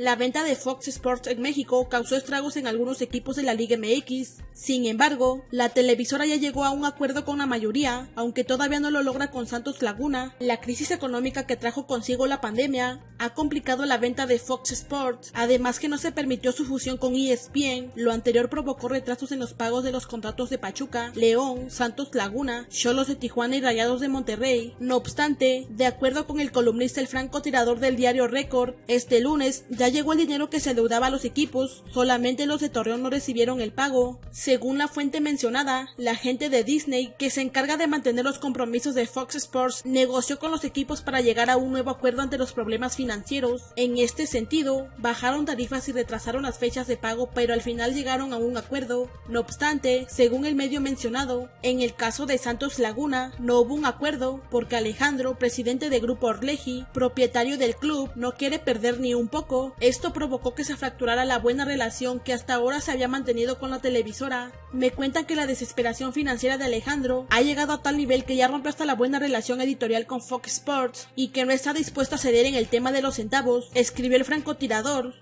la venta de Fox Sports en México causó estragos en algunos equipos de la Liga MX. Sin embargo, la televisora ya llegó a un acuerdo con la mayoría, aunque todavía no lo logra con Santos Laguna. La crisis económica que trajo consigo la pandemia ha complicado la venta de Fox Sports, además que no se permitió su fusión con ESPN, lo anterior provocó retrasos en los pagos de los contratos de Pachuca, León, Santos Laguna, Cholos de Tijuana y Rayados de Monterrey. No obstante, de acuerdo con el columnista el francotirador del diario Record, este lunes ya llegó el dinero que se deudaba a los equipos, solamente los de Torreón no recibieron el pago. Según la fuente mencionada, la gente de Disney, que se encarga de mantener los compromisos de Fox Sports, negoció con los equipos para llegar a un nuevo acuerdo ante los problemas financieros. En este sentido, bajaron tarifas y retrasaron las fechas de pago, pero al final llegaron a un acuerdo. No obstante, según el medio mencionado, en el caso de Santos Laguna no hubo un acuerdo porque Alejandro, presidente de Grupo Orleji, propietario del club, no quiere perder ni un poco. Esto provocó que se fracturara la buena relación que hasta ahora se había mantenido con la televisora. Me cuentan que la desesperación financiera de Alejandro ha llegado a tal nivel que ya rompe hasta la buena relación editorial con Fox Sports y que no está dispuesto a ceder en el tema de los centavos, escribió el francotirador.